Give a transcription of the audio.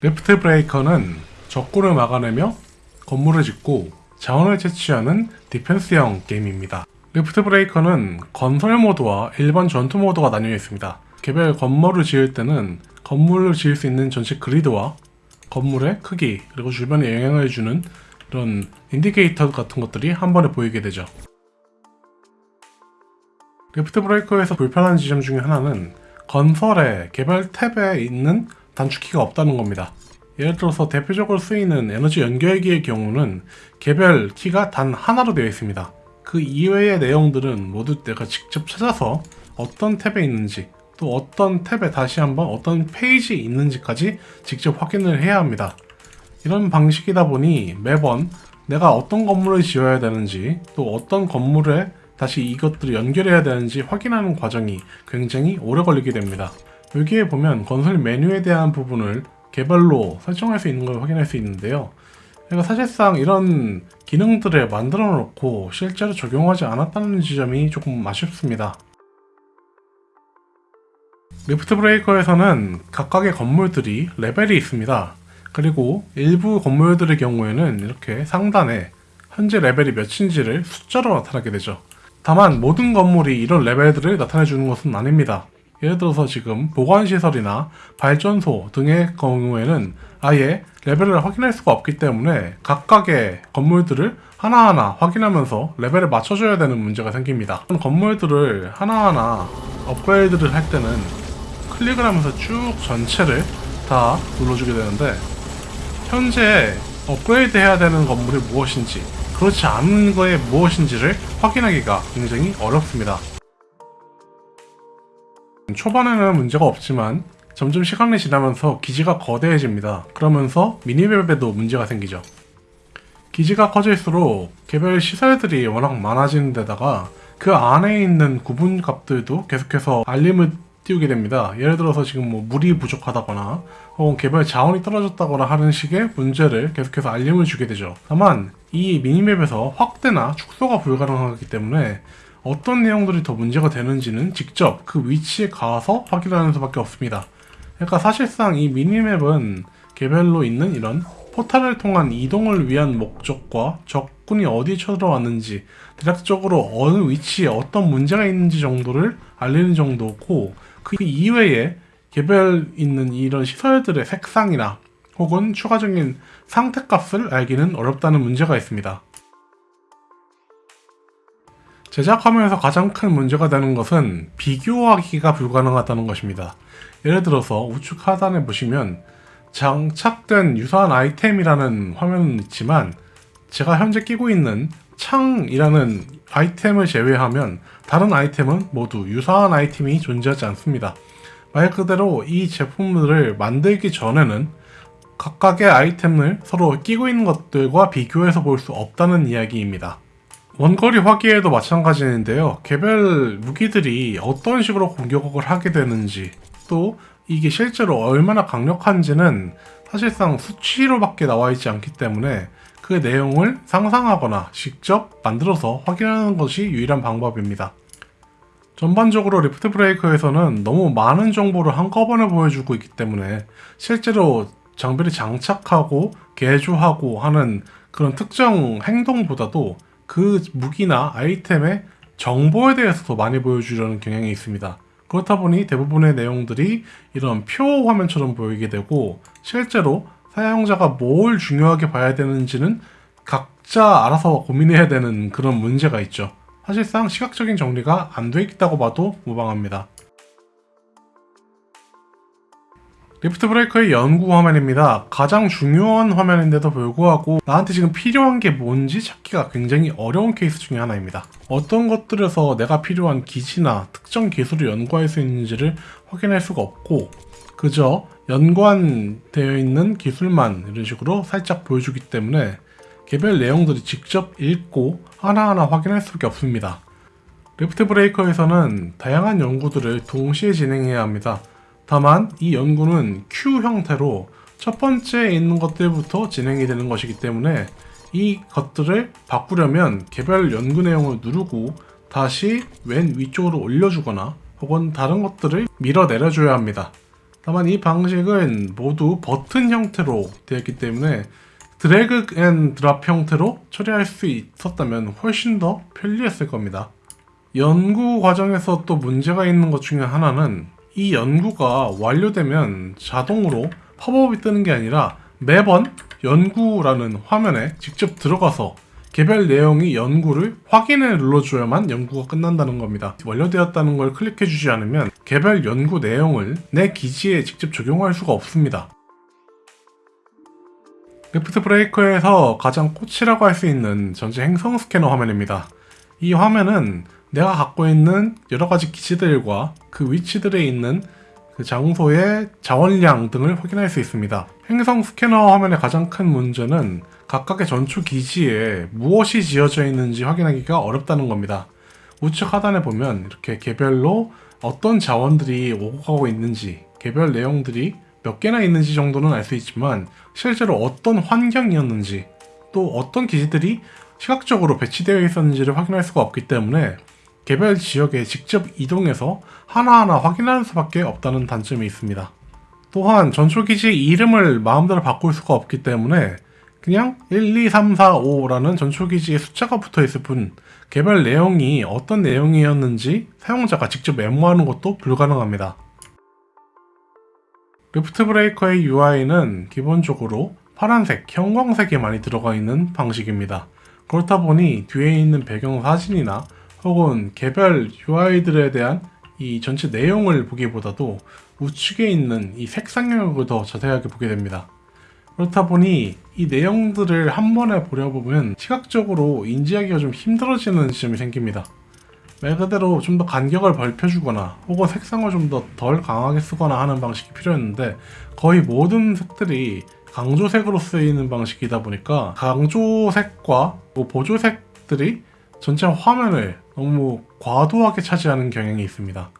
Riftbreaker는 적군을 막아내며 건물을 짓고 자원을 채취하는 디펜스형 게임입니다. Riftbreaker는 건설 모드와 일반 전투 모드가 나뉘어 있습니다. 개별 건물을 지을 때는 건물을 지을 수 있는 전체 그리드와 건물의 크기 그리고 주변에 영향을 주는 이런 인디케이터 같은 것들이 한 번에 보이게 되죠. Riftbreaker에서 불편한 지점 중에 하나는 건설의 개별 탭에 있는 단축키가 없다는 겁니다. 예를 들어서 대표적으로 쓰이는 에너지 연결기의 경우는 개별 키가 단 하나로 되어 있습니다. 그 이외의 내용들은 모두 내가 직접 찾아서 어떤 탭에 있는지 또 어떤 탭에 다시 한번 어떤 페이지에 있는지까지 직접 확인을 해야 합니다. 이런 방식이다 보니 매번 내가 어떤 건물을 지어야 되는지 또 어떤 건물에 다시 이것들을 연결해야 되는지 확인하는 과정이 굉장히 오래 걸리게 됩니다. 여기에 보면 건설 메뉴에 대한 부분을 개별로 설정할 수 있는 걸 확인할 수 있는데요. 그러니까 사실상 이런 기능들을 만들어 놓고 실제로 적용하지 않았다는 지점이 조금 아쉽습니다. 리프트 브레이커에서는 각각의 건물들이 레벨이 있습니다. 그리고 일부 건물들의 경우에는 이렇게 상단에 현재 레벨이 몇인지를 숫자로 나타나게 되죠. 다만 모든 건물이 이런 레벨들을 나타내 주는 것은 아닙니다. 예를 들어서 지금 보관시설이나 발전소 등의 경우에는 아예 레벨을 확인할 수가 없기 때문에 각각의 건물들을 하나하나 확인하면서 레벨을 맞춰줘야 되는 문제가 생깁니다. 건물들을 하나하나 업그레이드를 할 때는 클릭을 하면서 쭉 전체를 다 눌러주게 되는데 현재 업그레이드 해야 되는 건물이 무엇인지 그렇지 않은 거에 무엇인지를 확인하기가 굉장히 어렵습니다. 초반에는 문제가 없지만 점점 시간이 지나면서 기지가 거대해집니다. 그러면서 미니맵에도 문제가 생기죠. 기지가 커질수록 개별 시설들이 워낙 많아지는 데다가 그 안에 있는 구분 값들도 계속해서 알림을 띄우게 됩니다. 예를 들어서 지금 뭐 물이 부족하다거나 혹은 개별 자원이 떨어졌다거나 하는 식의 문제를 계속해서 알림을 주게 되죠. 다만 이 미니맵에서 확대나 축소가 불가능하기 때문에 어떤 내용들이 더 문제가 되는지는 직접 그 위치에 가서 확인하는 수밖에 없습니다. 그러니까 사실상 이 미니맵은 개별로 있는 이런 포탈을 통한 이동을 위한 목적과 적군이 어디 쳐들어왔는지 대략적으로 어느 위치에 어떤 문제가 있는지 정도를 알리는 정도고 그 이외에 개별 있는 이런 시설들의 색상이나 혹은 추가적인 상태값을 알기는 어렵다는 문제가 있습니다. 제작하면서 가장 큰 문제가 되는 것은 비교하기가 불가능하다는 것입니다. 예를 들어서 우측 하단에 보시면 장착된 유사한 아이템이라는 화면은 있지만 제가 현재 끼고 있는 창이라는 아이템을 제외하면 다른 아이템은 모두 유사한 아이템이 존재하지 않습니다. 말 그대로 이 제품들을 만들기 전에는 각각의 아이템을 서로 끼고 있는 것들과 비교해서 볼 수 없다는 이야기입니다. 원거리 화기에도 마찬가지인데요. 개별 무기들이 어떤 식으로 공격을 하게 되는지 또 이게 실제로 얼마나 강력한지는 사실상 수치로밖에 나와 있지 않기 때문에 그 내용을 상상하거나 직접 만들어서 확인하는 것이 유일한 방법입니다. 전반적으로 리프트 브레이커에서는 너무 많은 정보를 한꺼번에 보여주고 있기 때문에 실제로 장비를 장착하고 개조하고 하는 그런 특정 행동보다도 그 무기나 아이템의 정보에 대해서 더 많이 보여주려는 경향이 있습니다. 그렇다 보니 대부분의 내용들이 이런 표 화면처럼 보이게 되고 실제로 사용자가 뭘 중요하게 봐야 되는지는 각자 알아서 고민해야 되는 그런 문제가 있죠. 사실상 시각적인 정리가 안 돼 있다고 봐도 무방합니다. 리프트 브레이커의 연구 화면입니다. 가장 중요한 화면인데도 불구하고 나한테 지금 필요한 게 뭔지 찾기가 굉장히 어려운 케이스 중에 하나입니다. 어떤 것들에서 내가 필요한 기지나 특정 기술을 연구할 수 있는지를 확인할 수가 없고 그저 연관되어 있는 기술만 이런 식으로 살짝 보여주기 때문에 개별 내용들이 직접 읽고 하나하나 확인할 수밖에 없습니다. 리프트 브레이커에서는 다양한 연구들을 동시에 진행해야 합니다. 다만 이 연구는 Q 형태로 첫 번째 있는 것들부터 진행이 되는 것이기 때문에 이 것들을 바꾸려면 개별 연구 내용을 누르고 다시 맨 위쪽으로 올려주거나 혹은 다른 것들을 밀어 내려줘야 합니다. 다만 이 방식은 모두 버튼 형태로 되어 있기 때문에 drag and drop 형태로 처리할 수 있었다면 훨씬 더 편리했을 겁니다. 연구 과정에서 또 문제가 있는 것 중에 하나는 이 연구가 완료되면 자동으로 팝업이 뜨는 게 아니라 매번 연구라는 화면에 직접 들어가서 개별 내용이 연구를 확인을 눌러줘야만 연구가 끝난다는 겁니다. 완료되었다는 걸 클릭해주지 않으면 개별 연구 내용을 내 기지에 직접 적용할 수가 없습니다. Riftbreaker에서 가장 꽃이라고 할 수 있는 전체 행성 스캐너 화면입니다. 이 화면은 내가 갖고 있는 여러 가지 기지들과 그 위치들에 있는 그 장소의 자원량 등을 확인할 수 있습니다. 행성 스캐너 화면의 가장 큰 문제는 각각의 전투 기지에 무엇이 지어져 있는지 확인하기가 어렵다는 겁니다. 우측 하단에 보면 이렇게 개별로 어떤 자원들이 오고 가고 있는지, 개별 내용들이 몇 개나 있는지 정도는 알 수 있지만 실제로 어떤 환경이었는지 또 어떤 기지들이 시각적으로 배치되어 있었는지를 확인할 수가 없기 때문에 개별 지역에 직접 이동해서 하나하나 확인하는 수밖에 없다는 단점이 있습니다. 또한 전초기지의 이름을 마음대로 바꿀 수가 없기 때문에 그냥 1, 2, 3, 4, 5라는 전초기지에 숫자가 붙어 있을 뿐 개별 내용이 어떤 내용이었는지 사용자가 직접 메모하는 것도 불가능합니다. 리프트 브레이커의 UI는 기본적으로 파란색, 형광색이 많이 들어가 있는 방식입니다. 그렇다 보니 뒤에 있는 배경 사진이나 혹은 개별 UI들에 대한 이 전체 내용을 보기보다도 우측에 있는 이 색상 영역을 더 자세하게 보게 됩니다. 그렇다 보니 이 내용들을 한 번에 보려 보면 시각적으로 인지하기가 좀 힘들어지는 지점이 생깁니다. 말 그대로 좀 더 간격을 넓혀주거나 혹은 색상을 좀 더 덜 강하게 쓰거나 하는 방식이 필요했는데 거의 모든 색들이 강조색으로 쓰이는 방식이다 보니까 강조색과 뭐 보조색들이 전체 화면을 너무 과도하게 차지하는 경향이 있습니다.